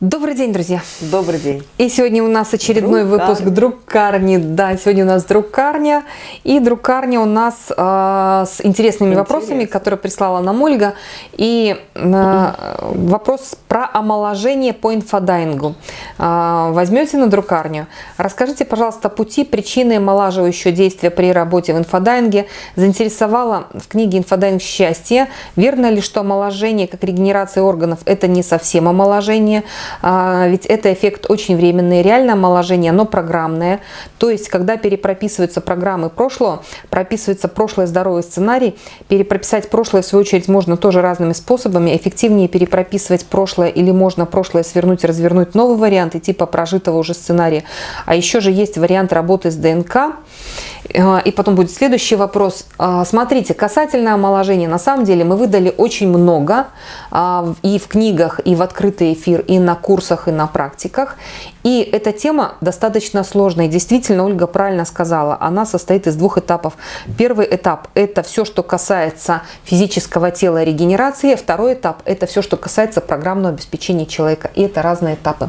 Добрый день, друзья! Добрый день! И сегодня у нас очередной Друг выпуск Карни. Друкарни. Да, сегодня у нас Друкарня. И Друкарня у нас э, с интересными Интересно. вопросами, которые прислала нам Ольга. И э, вопрос про омоложение по инфодайвингу. Э, возьмете на Друкарню? Расскажите, пожалуйста, пути, причины омолаживающего действия при работе в инфодайвинге. Заинтересовала в книге «Инфодайвинг счастья». Верно ли, что омоложение, как регенерация органов, это не совсем омоложение? А, ведь это эффект очень временный. Реальное омоложение, оно программное. То есть, когда перепрописываются программы прошлого, прописывается прошлый здоровый сценарий, перепрописать прошлое, в свою очередь, можно тоже разными способами. Эффективнее перепрописывать прошлое или можно прошлое свернуть и развернуть новый вариант, идти по прожитого уже сценария. А еще же есть вариант работы с ДНК. А, И потом будет следующий вопрос. А, Смотрите, касательно омоложения, на самом деле мы выдали очень много а, и в книгах, и в открытый эфир, и на курсах, и на практиках. И эта тема достаточно сложная. Действительно, Ольга правильно сказала, она состоит из двух этапов. Первый этап – это все, что касается физического тела регенерации. Второй этап – это все, что касается программного обеспечения человека. И это разные этапы.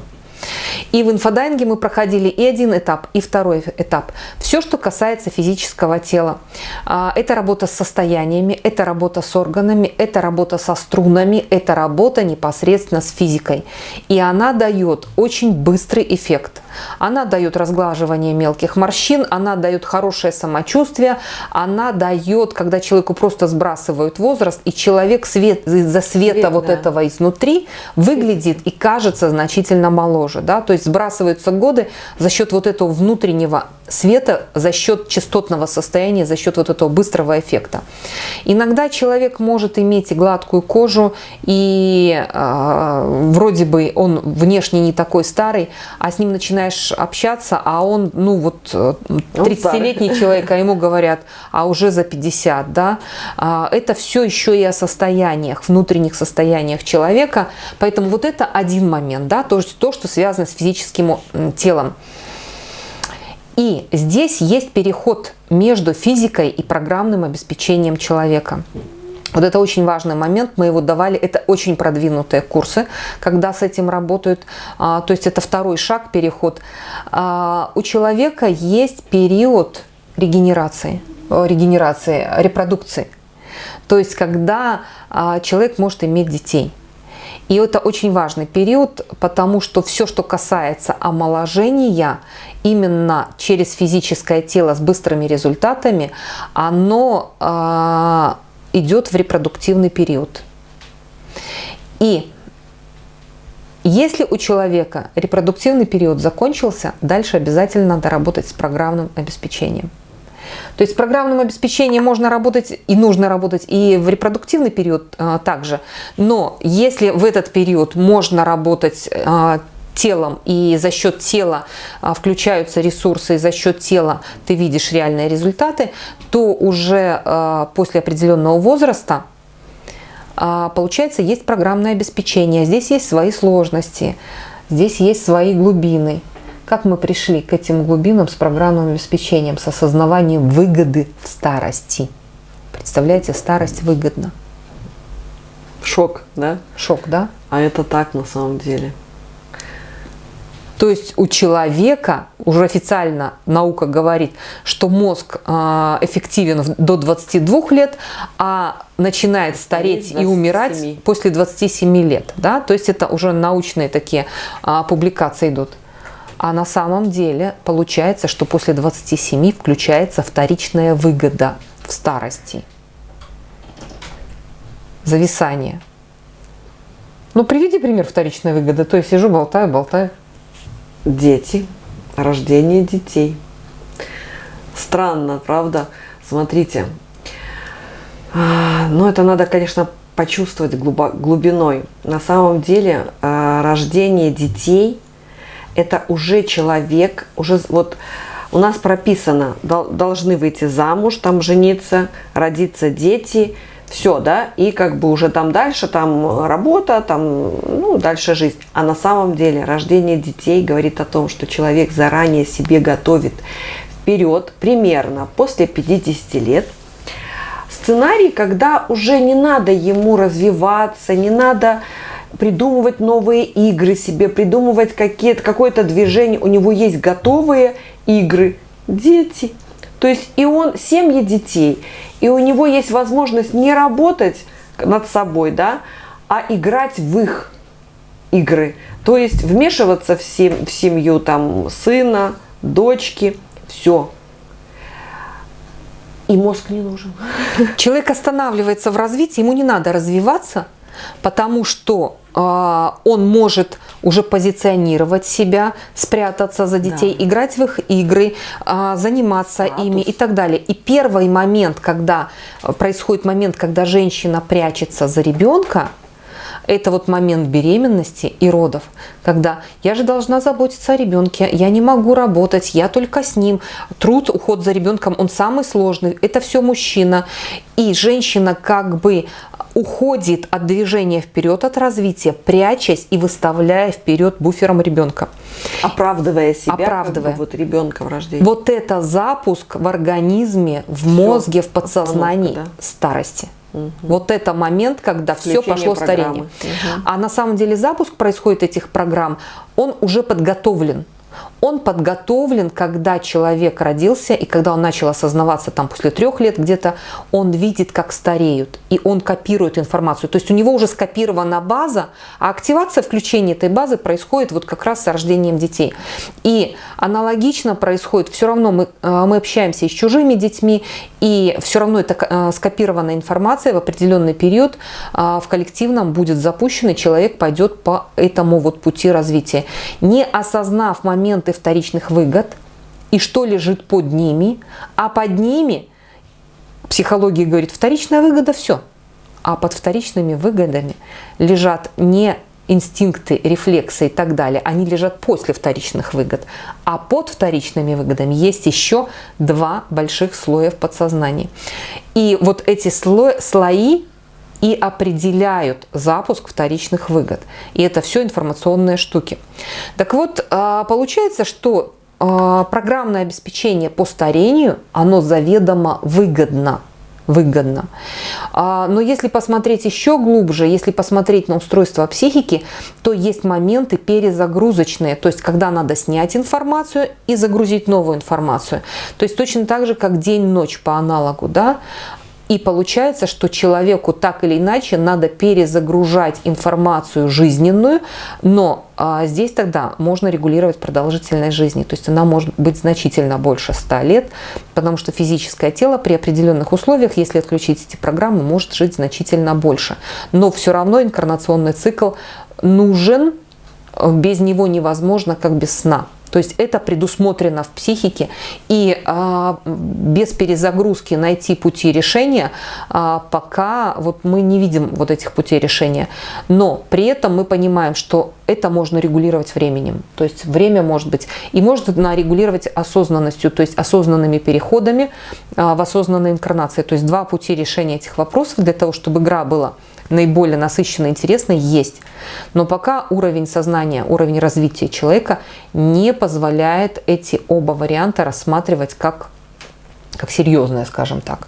И в инфодайинге мы проходили и один этап, и второй этап. Все, что касается физического тела. А, Это работа с состояниями, это работа с органами, это работа со струнами, это работа непосредственно с физикой. И она дает очень быстрый эффект. Она дает разглаживание мелких морщин, она дает хорошее самочувствие, она дает, когда человеку просто сбрасывают возраст, и человек свет, из-за света Свет, вот да. этого изнутри выглядит и кажется значительно моложе. Да? То есть сбрасываются годы за счет вот этого внутреннего света, за счет частотного состояния, за счет вот этого быстрого эффекта. Иногда человек может иметь и гладкую кожу, и э, вроде бы он внешне не такой старый, а с ним начинаешь общаться, а он, ну вот, э, 30-летний человек, а ему говорят, а уже за 50, да. А, Это все еще и о состояниях, внутренних состояниях человека. Поэтому вот это один момент, да, то, то что связано с физическим телом. И здесь есть переход между физикой и программным обеспечением человека. Вот это очень важный момент, мы его давали, это очень продвинутые курсы, когда с этим работают, А, то есть это второй шаг, переход. А, У человека есть период регенерации, э, регенерации, репродукции, то есть когда а, человек может иметь детей. И это очень важный период, потому что все, что касается омоложения, именно через физическое тело с быстрыми результатами, оно а, идет в репродуктивный период. И если у человека репродуктивный период закончился, дальше обязательно надо работать с программным обеспечением. То есть с программным обеспечением можно работать и нужно работать и в репродуктивный период а, также. Но если в этот период можно работать а, телом и за счет тела а, включаются ресурсы, и за счет тела ты видишь реальные результаты, то уже после определенного возраста получается есть программное обеспечение. Здесь есть свои сложности, здесь есть свои глубины. Как мы пришли к этим глубинам с программным обеспечением, с осознаванием выгоды в старости. Представляете, старость выгодна. Шок, да? Шок, да? А это так на самом деле. То есть у человека, уже официально наука говорит, что мозг а, эффективен до 22 лет, а начинает стареть и 27. умирать после 27 лет. Да? То есть это уже научные такие а, публикации идут. А на самом деле получается, что после 27 включается вторичная выгода в старости. Зависание. Ну, приведи пример вторичной выгоды. То есть сижу, болтаю, болтаю. Дети, рождение детей. Странно, правда? Смотрите. А, Ну, это надо, конечно, почувствовать глубиной. На самом деле, а, рождение детей – это уже человек, уже вот у нас прописано, дол- должны выйти замуж, там жениться, родиться дети, все, да, и как бы уже там дальше, там работа, там, ну, дальше жизнь. А на самом деле рождение детей говорит о том, что человек заранее себе готовит вперед, примерно после 50 лет, сценарий, когда уже не надо ему развиваться, не надо придумывать новые игры себе, придумывать какие-то, какое-то движение. У него есть готовые игры. Дети. То есть и он, семьи детей, и у него есть возможность не работать над собой, да, а играть в их игры. То есть вмешиваться в, сем в семью там сына, дочки, все. И мозг не нужен. Человек останавливается в развитии, ему не надо развиваться, потому что э, он может уже позиционировать себя, спрятаться за детей, да. играть в их игры, э, заниматься Статус. ими и так далее. И первый момент, когда происходит момент, когда женщина прячется за ребенка, это вот момент беременности и родов, когда я же должна заботиться о ребенке, я не могу работать, я только с ним. Труд, уход за ребенком, он самый сложный, это все мужчина. И женщина как бы уходит от движения вперед, от развития, прячась и выставляя вперед буфером ребенка. Оправдывая себя, Оправдывая. Как бы, вот ребенка в рождении. Вот это запуск в организме, в мозге, в подсознании да? старости. Угу. Вот это момент, когда Включение все пошло программы. старение. Угу. А на самом деле запуск происходит этих программ, он уже подготовлен он подготовлен, когда человек родился и когда он начал осознаваться там после трех лет где-то, он видит, как стареют, и он копирует информацию. То есть у него уже скопирована база, а активация включения этой базы происходит вот как раз с рождением детей. И аналогично происходит, все равно мы, э, мы общаемся и с чужими детьми, и все равно это э, скопированная информация в определенный период э, в коллективном будет запущена, человек пойдет по этому вот пути развития. Не осознав моменты вторичных выгод и что лежит под ними, а под ними, психология говорит, вторичная выгода – все. А под вторичными выгодами лежат не инстинкты, рефлексы и так далее, они лежат после вторичных выгод. А под вторичными выгодами есть еще два больших слоя в подсознании. И вот эти слои, слои и определяют запуск вторичных выгод. И это все информационные штуки. Так вот, а, получается, что а, программное обеспечение по старению, оно заведомо выгодно выгодно. А, но если посмотреть еще глубже, если посмотреть на устройство психики, то есть моменты перезагрузочные, то есть когда надо снять информацию и загрузить новую информацию. То есть точно так же, как день-ночь по аналогу. Да? И получается, что человеку так или иначе надо перезагружать информацию жизненную, но а, здесь тогда можно регулировать продолжительность жизни. То есть она может быть значительно больше 100 лет, потому что физическое тело при определенных условиях, если отключить эти программы, может жить значительно больше. Но все равно инкарнационный цикл нужен, без него невозможно, как без сна. То есть это предусмотрено в психике, и а, без перезагрузки найти пути решения, а, пока вот мы не видим вот этих путей решения. Но при этом мы понимаем, что это можно регулировать временем. То есть время может быть, и можно регулировать осознанностью, то есть осознанными переходами а, в осознанной инкарнации. То есть два пути решения этих вопросов для того, чтобы игра была наиболее насыщенной, интересной, есть. Но пока уровень сознания, уровень развития человека не позволяет эти оба варианта рассматривать как, как серьезные, скажем так.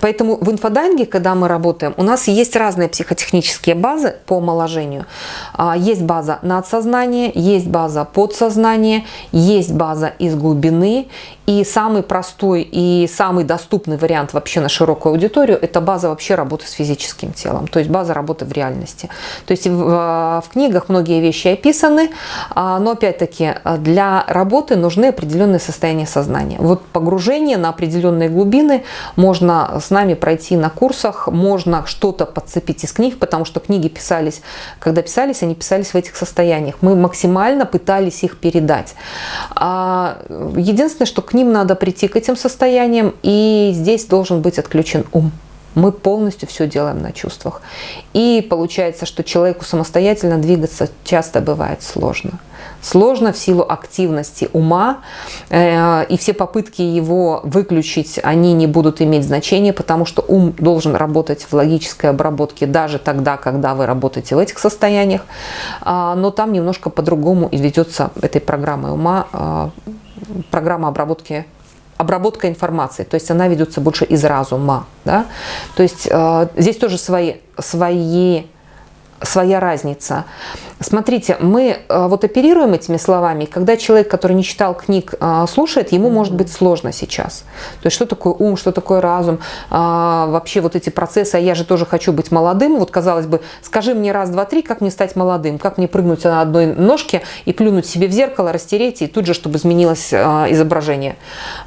Поэтому в инфодайинге, когда мы работаем, у нас есть разные психотехнические базы по омоложению. А, есть база надсознания, есть база подсознания, есть база из глубины. И самый простой и самый доступный вариант вообще на широкую аудиторию – это база вообще работы с физическим телом, то есть база работы в реальности. То есть в, в книгах многие вещи описаны, а, но опять-таки для работы нужны определенные состояния сознания. Вот погружение на определенные глубины можно с нами пройти на курсах, можно что-то подцепить из книг, потому что книги писались, когда писались, они писались в этих состояниях. Мы максимально пытались их передать. А, единственное, что к ним надо прийти к этим состояниям, и здесь должен быть отключен ум. Мы полностью все делаем на чувствах. И получается, что человеку самостоятельно двигаться часто бывает сложно. Сложно в силу активности ума, э, и все попытки его выключить, они не будут иметь значения, потому что ум должен работать в логической обработке даже тогда, когда вы работаете в этих состояниях. А, но там немножко по-другому ведется этой программой ума, а, программа обработки обработка информации, то есть она ведется больше из разума. Да? То есть э, здесь тоже свои, свои своя разница. Смотрите, мы э, вот оперируем этими словами, когда человек, который не читал книг, э, слушает, ему может быть сложно сейчас. То есть что такое ум, что такое разум, а, вообще вот эти процессы, а я же тоже хочу быть молодым. Вот казалось бы, скажи мне раз, два, три, как мне стать молодым, как мне прыгнуть на одной ножке и плюнуть себе в зеркало, растереть, и тут же, чтобы изменилось э, изображение.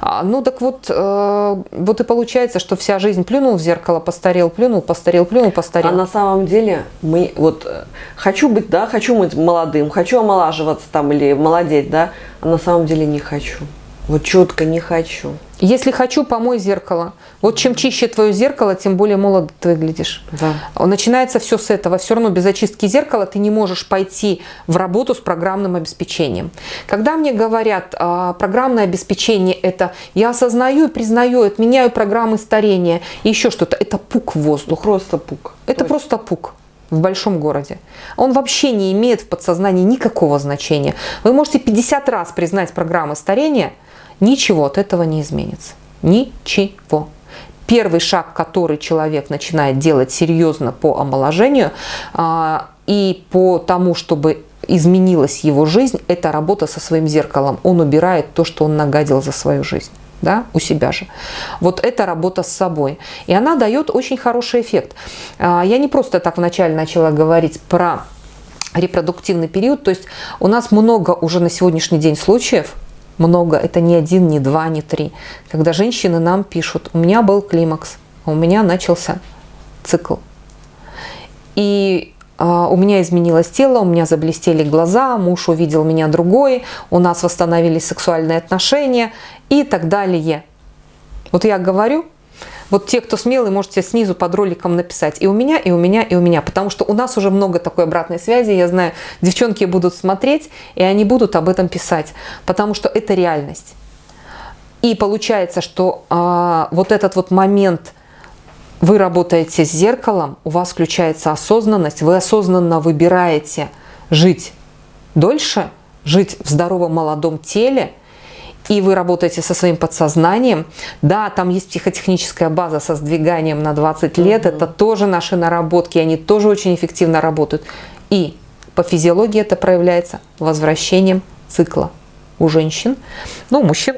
А, ну так вот, вот и получается, что вся жизнь плюнул в зеркало, постарел, плюнул, постарел, плюнул, постарел. А на самом деле мы вот хочу быть, да, хочу быть молодым, хочу омолаживаться там или молодеть, да, а на самом деле не хочу. Вот четко не хочу. Если хочу, помой зеркало. Вот чем чище твое зеркало, тем более молодо ты выглядишь. Да. Начинается все с этого. Все равно без очистки зеркала ты не можешь пойти в работу с программным обеспечением. Когда мне говорят, а, программное обеспечение это я осознаю и признаю, отменяю программы старения еще что-то, это пук в воздух. Просто пук. Это Точно. просто пук в большом городе. Он вообще не имеет в подсознании никакого значения. Вы можете 50 раз признать программы старения, ничего от этого не изменится. Ничего. Первый шаг, который человек начинает делать серьезно по омоложению а, и по тому, чтобы изменилась его жизнь, это работа со своим зеркалом. Он убирает то, что он нагадил за свою жизнь да, у себя же. Вот это работа с собой. И она дает очень хороший эффект. А, я не просто так вначале начала говорить про репродуктивный период, то есть у нас много уже на сегодняшний день случаев, много, это не один, не два, не три, когда женщины нам пишут, у меня был климакс, у меня начался цикл. И у меня изменилось тело, у меня заблестели глаза, муж увидел меня другой, у нас восстановились сексуальные отношения и так далее. Вот я говорю, вот те, кто смелый, можете снизу под роликом написать и у меня, и у меня, и у меня. Потому что у нас уже много такой обратной связи. Я знаю, девчонки будут смотреть, и они будут об этом писать. Потому что это реальность. И получается, что а, вот этот вот момент – вы работаете с зеркалом, у вас включается осознанность, вы осознанно выбираете жить дольше, жить в здоровом молодом теле, и вы работаете со своим подсознанием. Да, там есть психотехническая база со сдвиганием на 20 лет, это тоже наши наработки, они тоже очень эффективно работают. И по физиологии это проявляется возвращением цикла у женщин. Ну, мужчин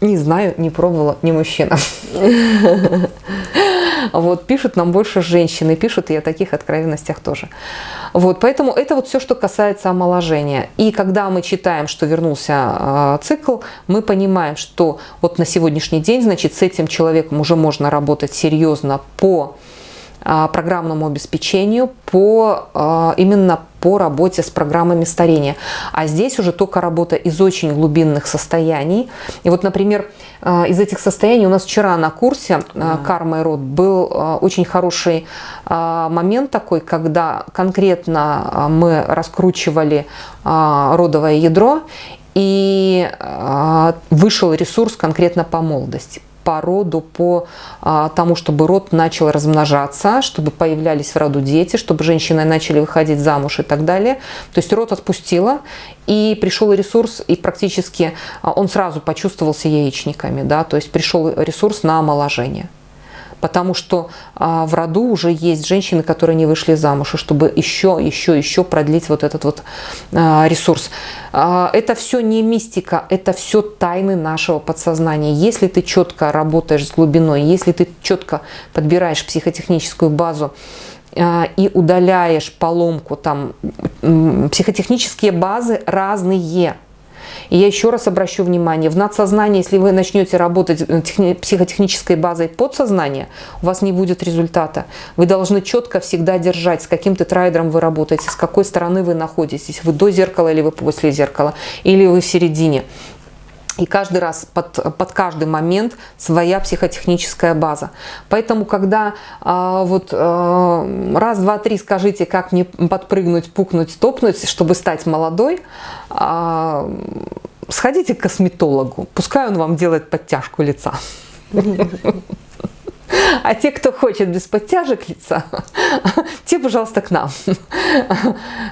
не знаю, не пробовала, не мужчина. Вот, пишут нам больше женщины, пишут и о таких откровенностях тоже. Вот, поэтому это вот все, что касается омоложения. И когда мы читаем, что вернулся э, цикл, мы понимаем, что вот на сегодняшний день, значит, с этим человеком уже можно работать серьезно по программному обеспечению, по, а, именно по работе с программами старения. А здесь уже только работа из очень глубинных состояний. И вот, например, а, из этих состояний у нас вчера на курсе «Карма и род» был очень хороший момент такой, когда конкретно мы раскручивали родовое ядро, и вышел ресурс конкретно по молодости по роду, по а, тому, чтобы род начал размножаться, чтобы появлялись в роду дети, чтобы женщины начали выходить замуж и так далее. То есть род отпустила, и пришел ресурс, и практически а, он сразу почувствовался яичниками, да, то есть пришел ресурс на омоложение потому что а, в роду уже есть женщины, которые не вышли замуж, и чтобы еще, еще, еще продлить вот этот вот а, ресурс. А, это все не мистика, это все тайны нашего подсознания. Если ты четко работаешь с глубиной, если ты четко подбираешь психотехническую базу, а, и удаляешь поломку, там психотехнические базы разные, и я еще раз обращу внимание, в надсознании, если вы начнете работать э, психотехнической базой подсознания, у вас не будет результата. Вы должны четко всегда держать, с каким тетрайдером вы работаете, с какой стороны вы находитесь. Вы до зеркала или вы после зеркала, или вы в середине. И каждый раз под, под каждый момент своя психотехническая база. Поэтому, когда э, вот э, раз, два, три скажите, как мне подпрыгнуть, пукнуть, топнуть, чтобы стать молодой, э, сходите к косметологу. Пускай он вам делает подтяжку лица. А те, кто хочет без подтяжек лица, те, пожалуйста, к нам.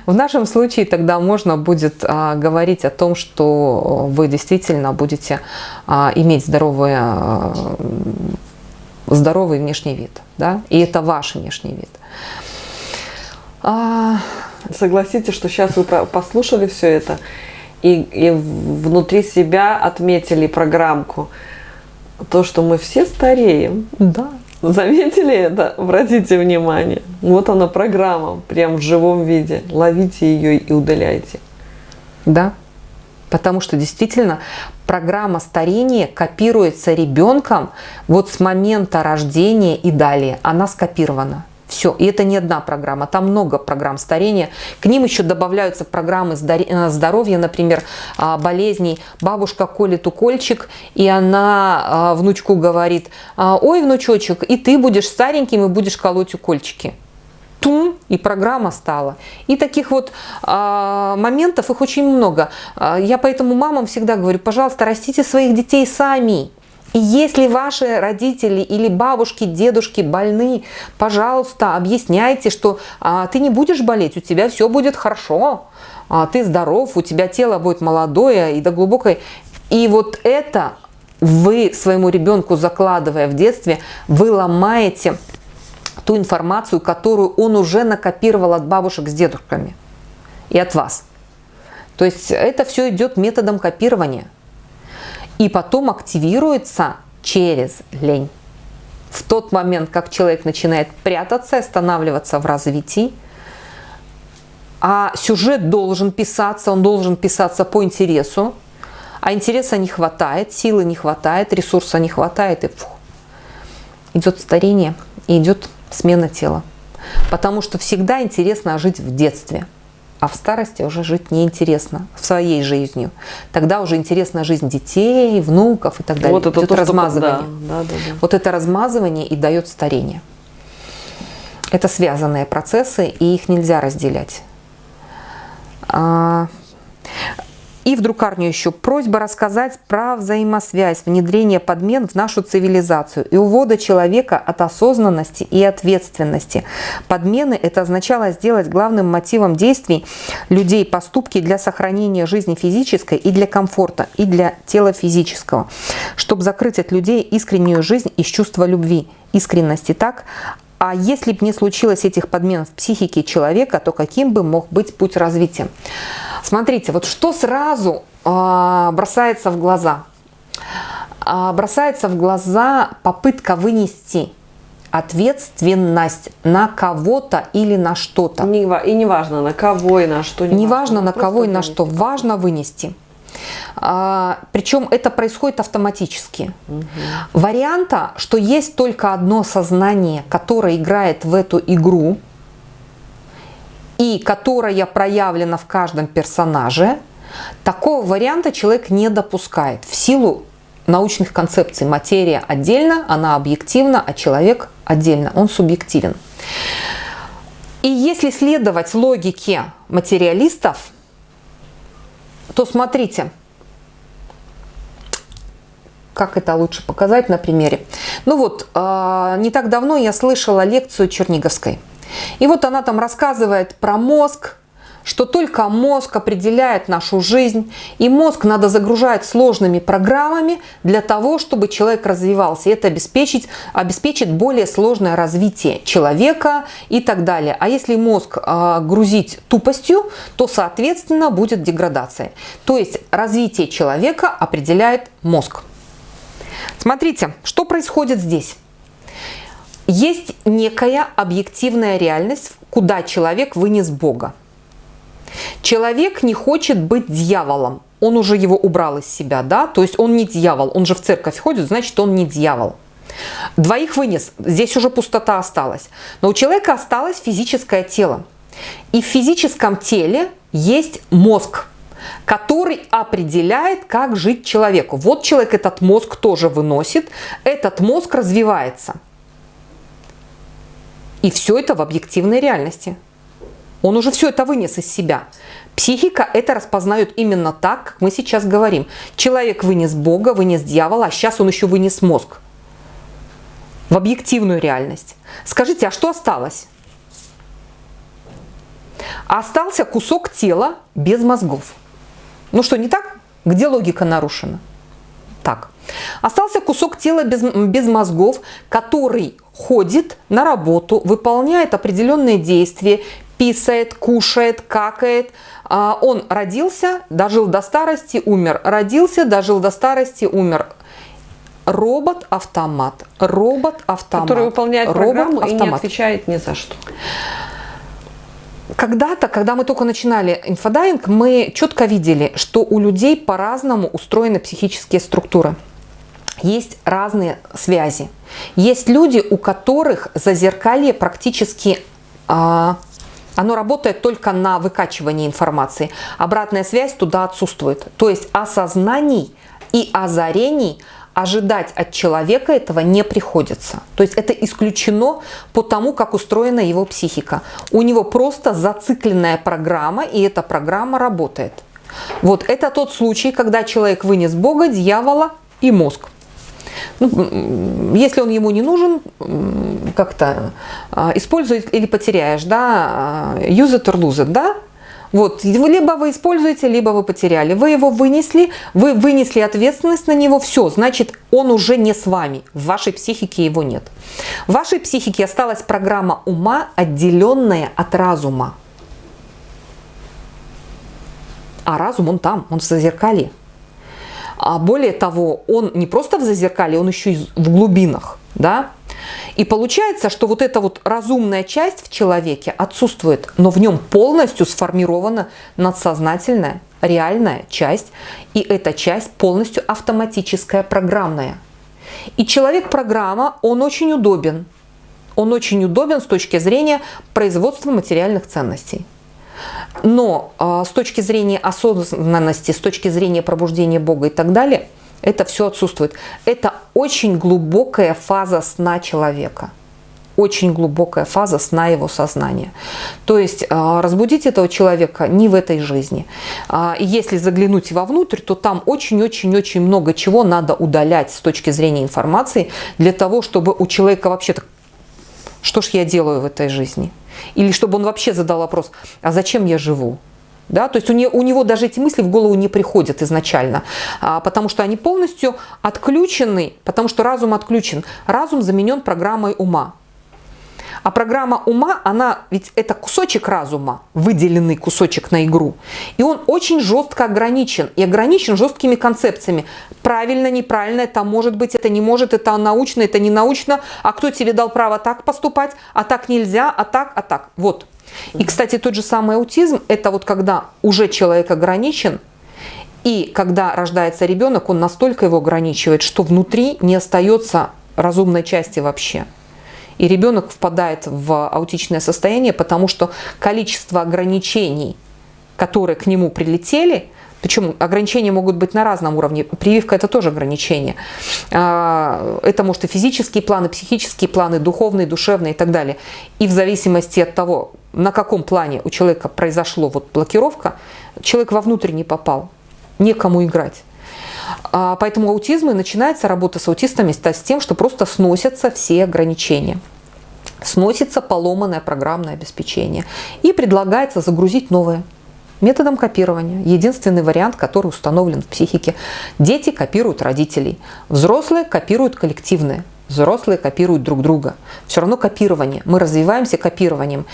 В нашем случае тогда можно будет а, говорить о том, что вы действительно будете а, иметь здоровый, а, здоровый внешний вид. Да? И это ваш внешний вид. Согласитесь, что сейчас вы послушали все это и, и внутри себя отметили программку. То, что мы все стареем. Да. Заметили это? Обратите внимание. Вот она программа, прям в живом виде. Ловите ее и удаляйте. Да. Потому что действительно программа старения копируется ребенком вот с момента рождения и далее. Она скопирована. Все, и это не одна программа, там много программ старения. К ним еще добавляются программы э, здоровья, например, а, болезней. Бабушка колет укольчик, и она а, внучку говорит, «А, ой, внучочек, и ты будешь стареньким и будешь колоть укольчики. Тум, и программа стала. И таких вот а, моментов, их очень много. Я поэтому мамам всегда говорю, пожалуйста, растите своих детей сами. И если ваши родители или бабушки, дедушки больны, пожалуйста, объясняйте, что а, ты не будешь болеть, у тебя все будет хорошо, а, ты здоров, у тебя тело будет молодое и до глубокой. И вот это вы своему ребенку закладывая в детстве, вы ломаете ту информацию, которую он уже накопировал от бабушек с дедушками и от вас. То есть это все идет методом копирования и потом активируется через лень. В тот момент, как человек начинает прятаться, останавливаться в развитии, а сюжет должен писаться, он должен писаться по интересу, а интереса не хватает, силы не хватает, ресурса не хватает, и фух, идет старение, и идет смена тела. Потому что всегда интересно жить в детстве – а в старости уже жить неинтересно своей жизнью. Тогда уже интересна жизнь детей, внуков и так далее. Вот это Идет то, размазывание. Что... Да, да, да, да. Вот это размазывание и дает старение. Это связанные процессы, и их нельзя разделять. И в друкарню еще просьба рассказать про взаимосвязь внедрения подмен в нашу цивилизацию и увода человека от осознанности и ответственности. Подмены – это означало сделать главным мотивом действий людей поступки для сохранения жизни физической и для комфорта, и для тела физического, чтобы закрыть от людей искреннюю жизнь из чувства любви, искренности. Так, а если бы не случилось этих подмен в психике человека, то каким бы мог быть путь развития? Смотрите, вот что сразу э, бросается в глаза? Э, бросается в глаза попытка вынести ответственность на кого-то или на что-то. И не важно на кого и на что. Не, не важно, на кого и на что. Важно вынести. А, причем это происходит автоматически. Угу. Варианта, что есть только одно сознание, которое играет в эту игру, и которая проявлена в каждом персонаже, такого варианта человек не допускает в силу научных концепций. Материя отдельно, она объективна, а человек отдельно, он субъективен. И если следовать логике материалистов, то смотрите, как это лучше показать на примере. Ну вот, а, не так давно я слышала лекцию Черниговской. И вот она там рассказывает про мозг, что только мозг определяет нашу жизнь, и мозг надо загружать сложными программами для того, чтобы человек развивался. И это обеспечить, обеспечит более сложное развитие человека и так далее. А если мозг э, грузить тупостью, то, соответственно, будет деградация. То есть развитие человека определяет мозг. Смотрите, что происходит здесь. Есть некая объективная реальность, куда человек вынес Бога. Человек не хочет быть дьяволом. Он уже его убрал из себя, да? То есть он не дьявол, он же в церковь ходит, значит он не дьявол. Двоих вынес, здесь уже пустота осталась. Но у человека осталось физическое тело. И в физическом теле есть мозг, который определяет, как жить человеку. Вот человек этот мозг тоже выносит, этот мозг развивается. И все это в объективной реальности. Он уже все это вынес из себя. Психика это распознает именно так, как мы сейчас говорим. Человек вынес Бога, вынес дьявола, а сейчас он еще вынес мозг. в объективную реальность. Скажите, а что осталось? Остался кусок тела без мозгов. Ну что, не так? Где логика нарушена? Так. Остался кусок тела без, без мозгов, который ходит на работу, выполняет определенные действия, писает, кушает, какает. А, он родился, дожил до старости, умер. Родился, дожил до старости, умер. Робот-автомат. Робот-автомат. Который выполняет программу и не отвечает ни за что. Когда-то, когда мы только начинали инфодайвинг, мы четко видели, что у людей по-разному устроены психические структуры. Есть разные связи. Есть люди, у которых зазеркалье практически а, оно работает только на выкачивании информации. Обратная связь туда отсутствует. То есть осознаний и озарений ожидать от человека этого не приходится. То есть это исключено по тому, как устроена его психика. У него просто зацикленная программа, и эта программа работает. Вот это тот случай, когда человек вынес Бога, дьявола и мозг. Ну, если он ему не нужен, как-то а, используй или потеряешь, да, а, use it or lose it, да, вот, либо вы используете, либо вы потеряли. Вы его вынесли, вы вынесли ответственность на него, все, значит, он уже не с вами, в вашей психике его нет. В вашей психике осталась программа ума, отделенная от разума. А разум, он там, он в зазеркалье. А более того, он не просто в зазеркалье, он еще и в глубинах. Да? И получается, что вот эта вот разумная часть в человеке отсутствует, но в нем полностью сформирована надсознательная, реальная часть, и эта часть полностью автоматическая, программная. И человек-программа, он очень удобен. Он очень удобен с точки зрения производства материальных ценностей. Но э, с точки зрения осознанности, с точки зрения пробуждения Бога и так далее – это все отсутствует. Это очень глубокая фаза сна человека. Очень глубокая фаза сна его сознания. То есть а, разбудить этого человека не в этой жизни. А, и если заглянуть вовнутрь, то там очень-очень-очень много чего надо удалять с точки зрения информации для того, чтобы у человека вообще-то что ж я делаю в этой жизни? Или чтобы он вообще задал вопрос, а зачем я живу? Да? То есть у, не, у него даже эти мысли в голову не приходят изначально, а, потому что они полностью отключены, потому что разум отключен. Разум заменен программой ума. А программа ума, она ведь это кусочек разума, выделенный кусочек на игру. И он очень жестко ограничен. И ограничен жесткими концепциями. Правильно, неправильно, это может быть, это не может, это научно, это не научно. А кто тебе дал право так поступать? А так нельзя, а так, а так. Вот. И, кстати, тот же самый аутизм, это вот когда уже человек ограничен, и когда рождается ребенок, он настолько его ограничивает, что внутри не остается разумной части вообще. И ребенок впадает в аутичное состояние, потому что количество ограничений, которые к нему прилетели, причем ограничения могут быть на разном уровне. Прививка – это тоже ограничение. А, это может и физические планы, психические планы, духовные, душевные и так далее. И в зависимости от того, на каком плане у человека произошло вот блокировка, человек вовнутрь не попал, некому играть. А, поэтому аутизм и начинается работа с аутистами с тем, что просто сносятся все ограничения. Сносится поломанное программное обеспечение. И предлагается загрузить новое методом копирования. Единственный вариант, который установлен в психике. Дети копируют родителей, взрослые копируют коллективные. Взрослые копируют друг друга. Все равно копирование. Мы развиваемся копированием.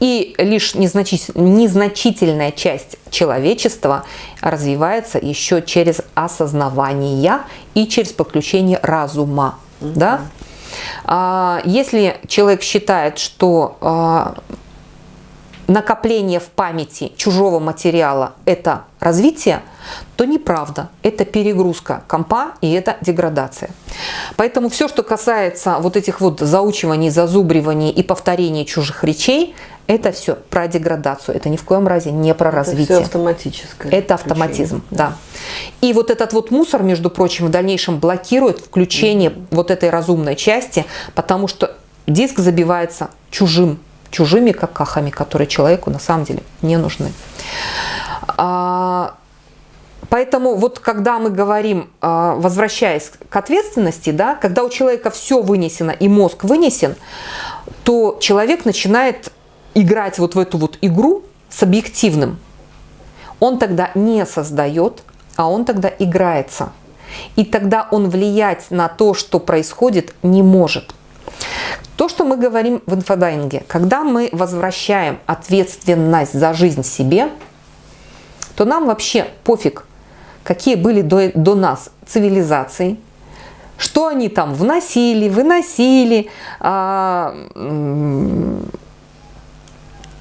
И лишь незначительная часть человечества развивается еще через осознавание и через подключение разума. Угу. Да? А, если человек считает, что а, накопление в памяти чужого материала – это развитие, то неправда. Это перегрузка компа и это деградация. Поэтому все, что касается вот этих вот заучиваний, зазубриваний и повторений чужих речей, это все про деградацию. Это ни в коем разе не про это развитие. Это автоматическое. Это автоматизм, да. И вот этот вот мусор, между прочим, в дальнейшем блокирует включение mm -hmm. вот этой разумной части, потому что диск забивается чужим чужими какахами, которые человеку на самом деле не нужны. А, Поэтому вот когда мы говорим, а, возвращаясь к ответственности, да, когда у человека все вынесено и мозг вынесен, то человек начинает играть вот в эту вот игру с объективным. Он тогда не создает, а он тогда играется. И тогда он влиять на то, что происходит, не может. То, что мы говорим в инфодайинге, когда мы возвращаем ответственность за жизнь себе, то нам вообще пофиг, какие были до, до нас цивилизации, что они там вносили, выносили, а,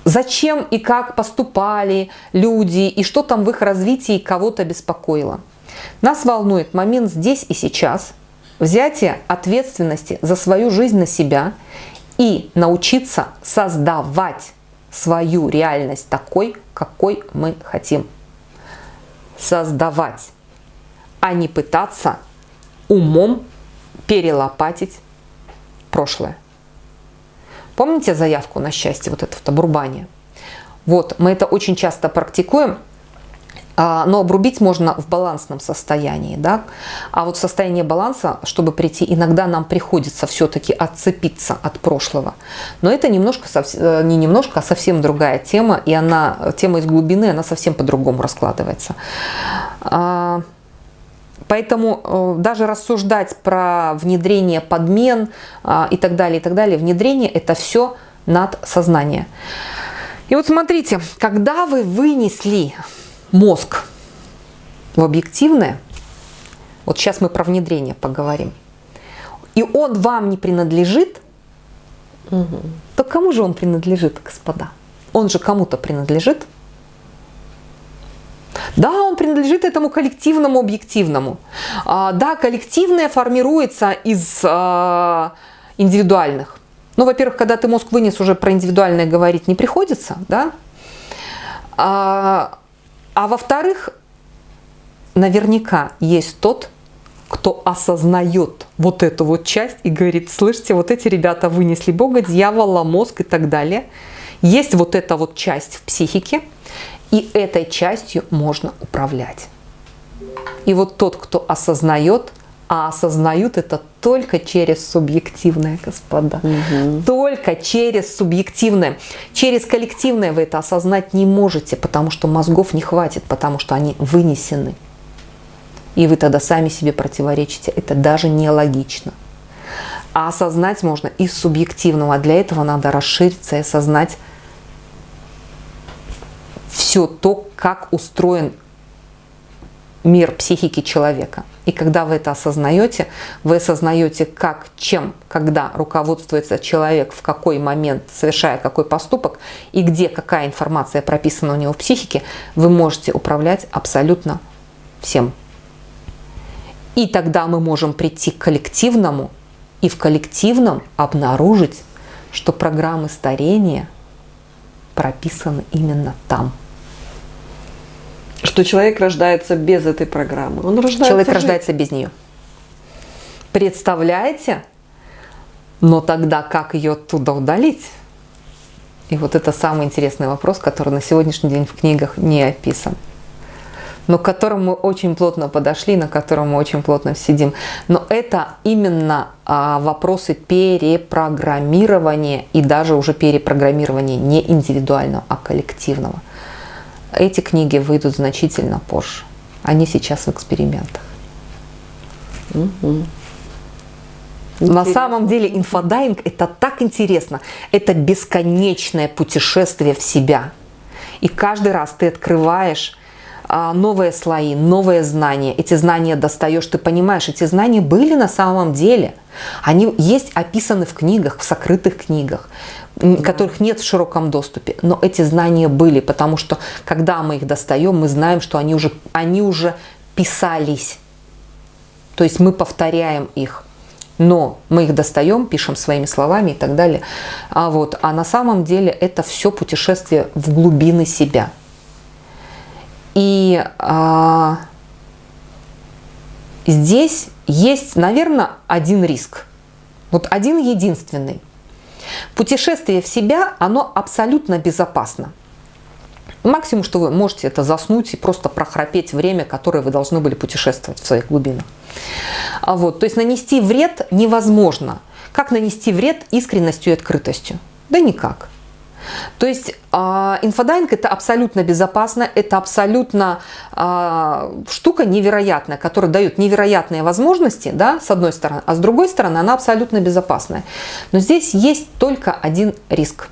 зачем и как поступали люди, и что там в их развитии кого-то беспокоило. Нас волнует момент здесь и сейчас, взятие ответственности за свою жизнь на себя и научиться создавать свою реальность такой, какой мы хотим. Создавать, а не пытаться умом перелопатить прошлое. Помните заявку на счастье, вот это вот обрубание? Вот, мы это очень часто практикуем, но обрубить можно в балансном состоянии, да, а вот состояние баланса, чтобы прийти, иногда нам приходится все-таки отцепиться от прошлого, но это немножко, э, не немножко, а совсем другая тема, и она, тема из глубины, она совсем по-другому раскладывается. А, поэтому э, даже рассуждать про внедрение подмен а, и так далее, и так далее, внедрение это все над сознание. И вот смотрите, когда вы вынесли мозг в объективное, вот сейчас мы про внедрение поговорим, и он вам не принадлежит, угу. то кому же он принадлежит, господа? Он же кому-то принадлежит. Да, он принадлежит этому коллективному объективному. А, да, коллективное формируется из а, индивидуальных. Ну, во-первых, когда ты мозг вынес, уже про индивидуальное говорить не приходится, да. А, а во-вторых, наверняка есть тот, кто осознает вот эту вот часть и говорит, слышите, вот эти ребята вынесли Бога, дьявола, мозг и так далее. Есть вот эта вот часть в психике, и этой частью можно управлять. И вот тот, кто осознает, а осознают это только через субъективное, господа. Угу. Только через субъективное. Через коллективное вы это осознать не можете, потому что мозгов не хватит, потому что они вынесены. И вы тогда сами себе противоречите. Это даже нелогично. А осознать можно из субъективного. А для этого надо расшириться и осознать все то, как устроен мир психики человека. И когда вы это осознаете, вы осознаете, как, чем, когда руководствуется человек, в какой момент, совершая какой поступок, и где какая информация прописана у него в психике, вы можете управлять абсолютно всем. И тогда мы можем прийти к коллективному, и в коллективном обнаружить, что программы старения прописаны именно там что человек рождается без этой программы. Он рождается человек жить. рождается без нее. Представляете? Но тогда как ее оттуда удалить? И вот это самый интересный вопрос, который на сегодняшний день в книгах не описан. Но к которому мы очень плотно подошли, на котором мы очень плотно сидим. Но это именно а, вопросы перепрограммирования и даже уже перепрограммирования не индивидуального, а коллективного. Эти книги выйдут значительно позже. Они сейчас в экспериментах. Угу. На самом деле инфодайвинг это так интересно. Это бесконечное путешествие в себя. И каждый раз ты открываешь а, новые слои, новые знания. Эти знания достаешь, ты понимаешь, эти знания были на самом деле. Они есть описаны в книгах, в сокрытых книгах которых нет в широком доступе. Но эти знания были, потому что когда мы их достаем, мы знаем, что они уже, они уже писались. То есть мы повторяем их. Но мы их достаем, пишем своими словами и так далее. А, вот, а на самом деле это все путешествие в глубины себя. И а, здесь есть, наверное, один риск. Вот один единственный. Путешествие в себя, оно абсолютно безопасно. Максимум, что вы можете, это заснуть и просто прохрапеть время, которое вы должны были путешествовать в своих глубинах. А вот, то есть нанести вред невозможно. Как нанести вред искренностью и открытостью? Да никак. То есть э, инфодайвинг это абсолютно безопасно, это абсолютно э, штука невероятная, которая дает невероятные возможности, да, с одной стороны, а с другой стороны она абсолютно безопасная. Но здесь есть только один риск.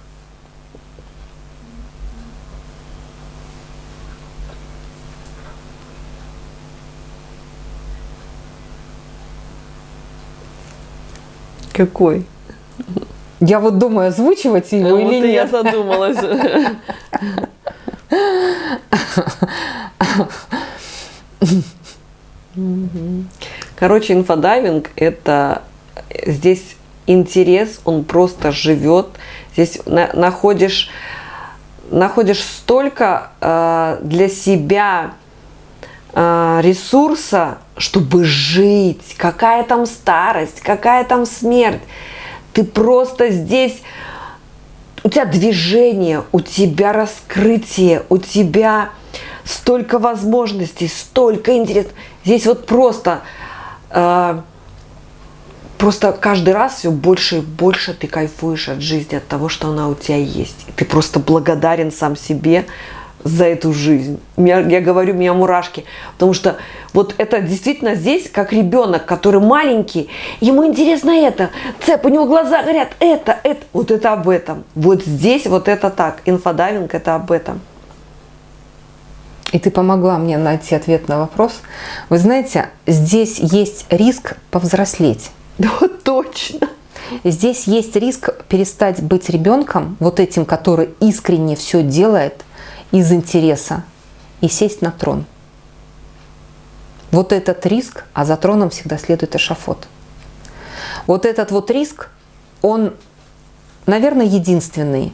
Какой? Я вот думаю, озвучивать его Ну, или вот и я нет. задумалась. Мгм. Короче, инфодайвинг – это здесь интерес, он просто живет. Здесь на- находишь, находишь столько э, для себя э, ресурса, чтобы жить. Какая там старость, какая там смерть. Ты просто здесь у тебя движение, у тебя раскрытие, у тебя столько возможностей, столько интересов. Здесь вот просто, э, просто каждый раз все больше и больше ты кайфуешь от жизни, от того, что она у тебя есть. И ты просто благодарен сам себе за эту жизнь. Меня- я говорю, у меня мурашки, потому что вот это действительно здесь как ребенок, который маленький, ему интересно это, цеп, у него глаза горят, это, это, вот это об этом. Вот здесь вот это так, инфодайвинг это об этом. И ты помогла мне найти ответ на вопрос. Вы знаете, здесь есть риск повзрослеть. Да вот точно. Здесь есть риск перестать быть ребенком, вот этим, который искренне все делает из интереса, и сесть на трон. Вот этот риск, а за троном всегда следует эшафот. Вот этот вот риск, он, наверное, единственный.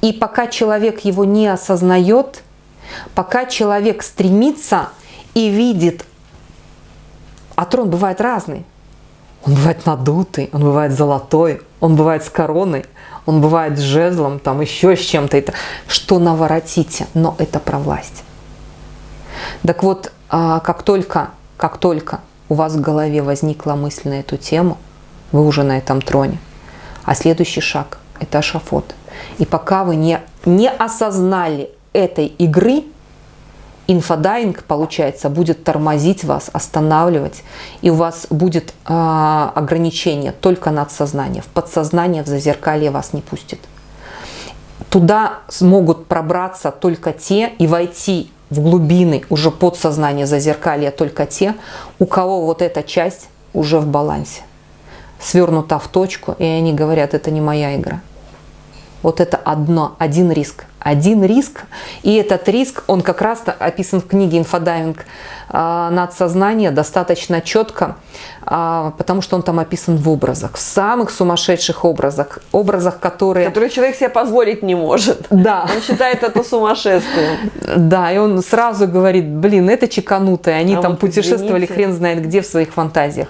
И пока человек его не осознает, пока человек стремится и видит, а трон бывает разный. Он бывает надутый, он бывает золотой, он бывает с короной, он бывает с жезлом, там еще с чем-то. Это что наворотите, но это про власть. Так вот, а, как только, как только у вас в голове возникла мысль на эту тему, вы уже на этом троне. А следующий шаг – это эшафот. И пока вы не, не осознали этой игры, инфодайвинг, получается, будет тормозить вас, останавливать, и у вас будет э, ограничение только над сознанием. В подсознание, в зазеркалье вас не пустит. Туда смогут пробраться только те и войти в глубины уже подсознания зазеркалья только те, у кого вот эта часть уже в балансе, свернута в точку, и они говорят, это не моя игра. Вот это одно, один риск. Один риск, и этот риск, он как раз описан в книге «Инфодайвинг э, надсознание» достаточно четко, э, потому что он там описан в образах, в самых сумасшедших образах, образах, которые... Который человек себе позволить не может. Да. Он считает это сумасшествием. Да, и он сразу говорит, блин, это чеканутые, они А там вот путешествовали извините. хрен знает где в своих фантазиях.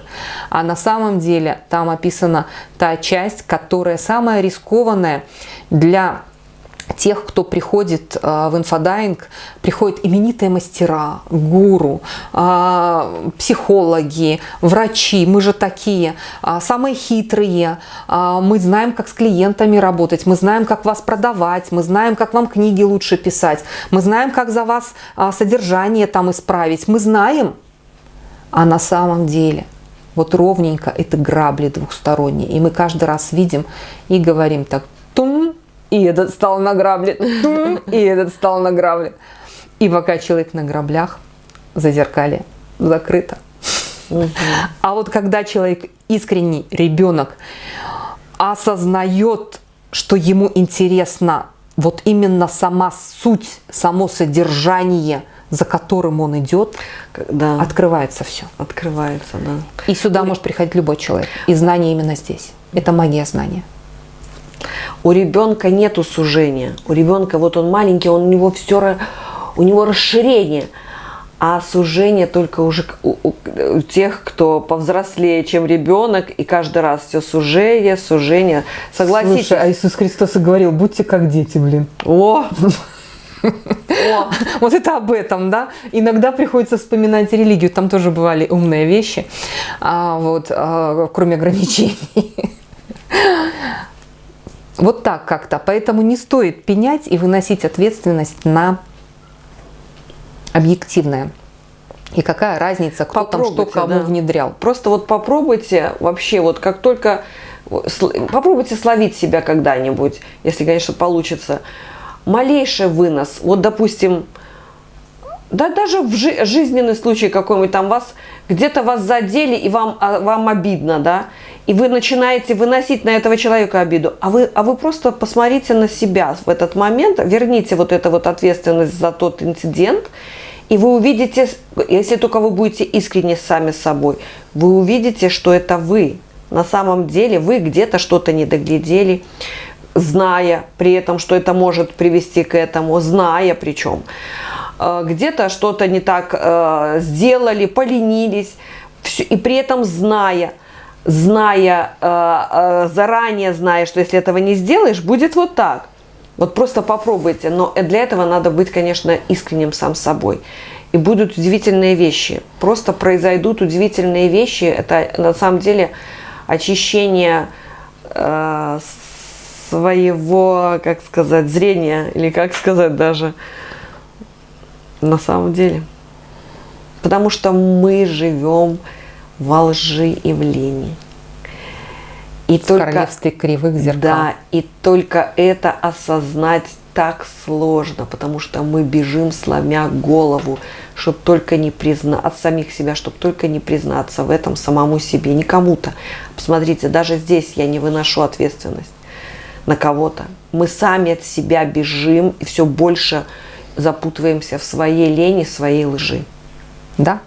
А на самом деле там описана та часть, которая самая рискованная для тех, кто приходит э, в инфодайвинг, приходят именитые мастера, гуру, э, психологи, врачи, мы же такие, а, самые хитрые, мы знаем, как с клиентами работать, мы знаем, как вас продавать, мы знаем, как вам книги лучше писать, мы знаем, как за вас содержание там исправить, мы знаем, а на самом деле вот ровненько это грабли двухсторонние. И мы каждый раз видим и говорим так, и этот стал на грабли, тум, и этот стал на грабли. И пока человек на граблях, зазеркалье закрыто. А вот когда человек искренний ребенок осознает, что ему интересно вот именно сама суть, само содержание, за которым он идет, Да, открывается все. открывается, да. И сюда может приходить любой человек. И знание именно здесь. Это магия знания. У ребенка нету сужения. У ребенка вот он маленький, он, у него все, у него расширение. А сужение только уже у, у- у тех, кто повзрослее, чем ребенок, и каждый раз все сужение, сужение. Согласитесь? Слушай, а Иисус Христос и говорил, будьте как дети, блин. О! Вот это об этом, да. Иногда приходится вспоминать религию, там тоже бывали умные вещи, а, вот, а, кроме ограничений. Вот так как-то. Поэтому не стоит пенять и выносить ответственность на объективное. И какая разница, кто там что кому да. внедрял. Просто вот попробуйте вообще, вот как только... Попробуйте словить себя когда-нибудь, если, конечно, получится. Малейший вынос. Вот, допустим, да даже в жи жизненный случай какой-нибудь там вас где-то вас задели и вам, а, вам обидно, да, и вы начинаете выносить на этого человека обиду, а вы, а вы просто посмотрите на себя в этот момент, верните вот эту вот ответственность за тот инцидент, и вы увидите, если только вы будете искренне сами собой, вы увидите, что это вы. На самом деле вы где-то что-то не доглядели, зная при этом, что это может привести к этому, зная причем. Э, где-то что-то не так э, сделали, поленились, и при этом зная, зная, э, заранее зная, что если этого не сделаешь, будет вот так. Вот просто попробуйте, но для этого надо быть, конечно, искренним сам собой. И будут удивительные вещи. Просто произойдут удивительные вещи. Это на самом деле очищение э, своего, как сказать, зрения, или как сказать даже, на самом деле. Потому что мы живем во лжи и в лени. И в только, королевстве кривых зеркал. Да, и только это осознать так сложно, потому что мы бежим, сломя голову, чтобы только не признать от самих себя, чтобы только не признаться в этом самому себе, не кому-то. Посмотрите, даже здесь я не выношу ответственность на кого-то. Мы сами от себя бежим и все больше запутываемся в своей лени, своей лжи. Да.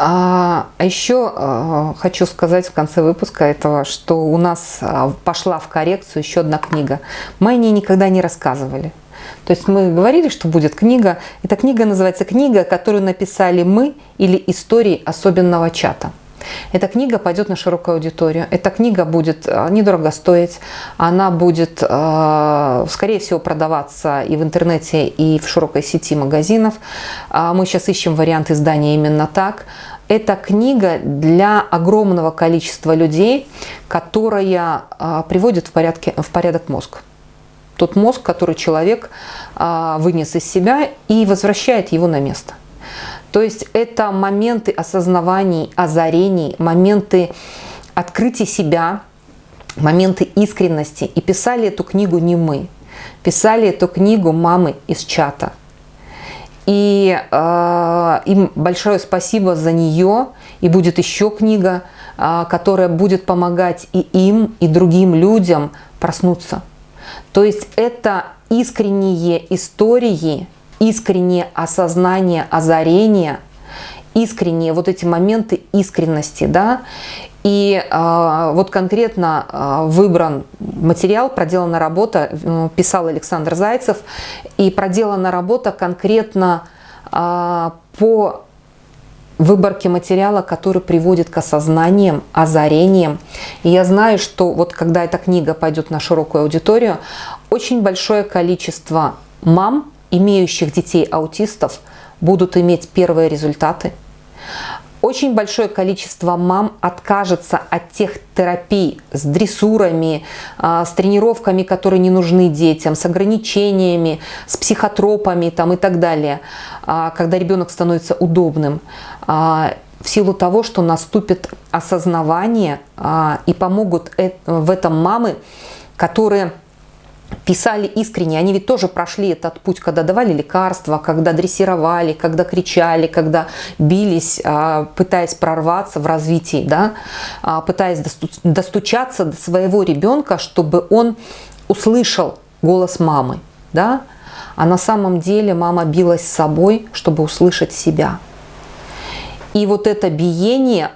А, а еще а, хочу сказать в конце выпуска этого, что у нас а, пошла в коррекцию еще одна книга. Мы о ней никогда не рассказывали. То есть мы говорили, что будет книга. Эта книга называется «Книга, которую написали мы» или «Истории особенного чата». Эта книга пойдет на широкую аудиторию. Эта книга будет э, недорого стоить. Она будет, э, скорее всего, продаваться и в интернете, и в широкой сети магазинов. А мы сейчас ищем вариант издания именно так. Это книга для огромного количества людей, которая э, приводит в, порядке, в порядок мозг тот мозг, который человек вынес из себя и возвращает его на место. То есть это моменты осознаваний, озарений, моменты открытия себя, моменты искренности. И писали эту книгу не мы, писали эту книгу мамы из чата. И э, им большое спасибо за нее. И будет еще книга, э, которая будет помогать и им, и другим людям проснуться. То есть это искренние истории, искреннее осознание, озарение, искренние вот эти моменты искренности, да, и э, вот конкретно э, выбран материал, проделана работа, э, писал Александр Зайцев, и проделана работа конкретно э, по выборке материала, который приводит к осознаниям, озарениям. И я знаю, что вот когда эта книга пойдет на широкую аудиторию, очень большое количество мам, имеющих детей-аутистов будут иметь первые результаты. Очень большое количество мам откажется от тех терапий с дрессурами, а, с тренировками, которые не нужны детям, с ограничениями, с психотропами там, и так далее, а, когда ребенок становится удобным а, в силу того, что наступит осознавание и помогут э, в этом мамы, которые писали искренне, они ведь тоже прошли этот путь, когда давали лекарства, когда дрессировали, когда кричали, когда бились, а, пытаясь прорваться в развитии, да, а, пытаясь достучаться до своего ребенка, чтобы он услышал голос мамы, да, а на самом деле мама билась с собой, чтобы услышать себя. И вот это биение,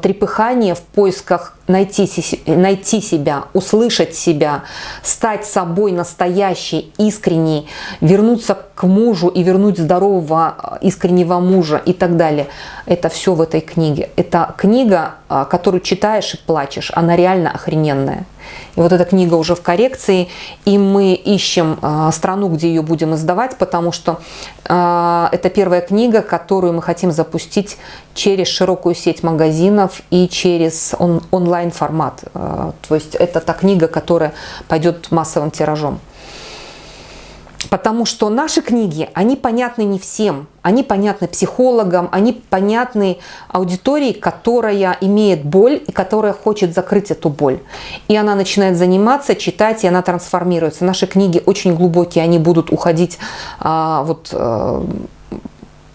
трепыхание в поисках найти, найти себя, услышать себя, стать собой настоящей, искренней, вернуться к мужу и вернуть здорового, а, искреннего мужа и так далее. Это все в этой книге. Это книга, а, которую читаешь и плачешь, она реально охрененная. И вот эта книга уже в коррекции, и мы ищем э, страну, где ее будем издавать, потому что э, это первая книга, которую мы хотим запустить через широкую сеть магазинов и через он, онлайн-формат. Э, то есть это та книга, которая пойдет массовым тиражом. Потому что наши книги, они понятны не всем. Они понятны психологам, они понятны аудитории, которая имеет боль и которая хочет закрыть эту боль. И она начинает заниматься, читать, и она трансформируется. Наши книги очень глубокие, они будут уходить а, вот, а,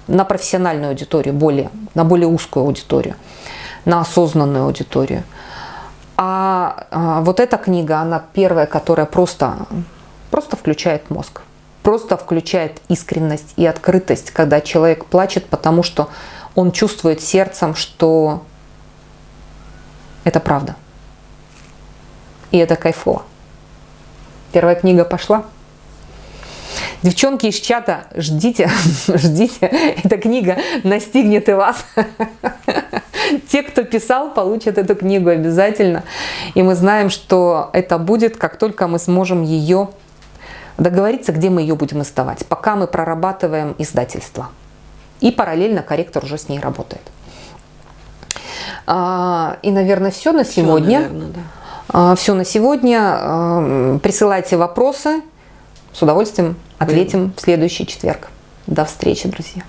на профессиональную аудиторию, более, на более узкую аудиторию, на осознанную аудиторию. А, а вот эта книга, она первая, которая просто, просто включает мозг просто включает искренность и открытость, когда человек плачет, потому что он чувствует сердцем, что это правда. И это кайфово. Первая книга пошла. Девчонки из чата, ждите, ждите, эта книга настигнет и вас. Те, кто писал, получат эту книгу обязательно. И мы знаем, что это будет, как только мы сможем ее договориться, где мы ее будем издавать, пока мы прорабатываем издательство. И параллельно корректор уже с ней работает. А, и, наверное, все на сегодня. Все, наверное, да. А, все на сегодня. А, присылайте вопросы. С удовольствием ответим в следующий четверг. До встречи, друзья.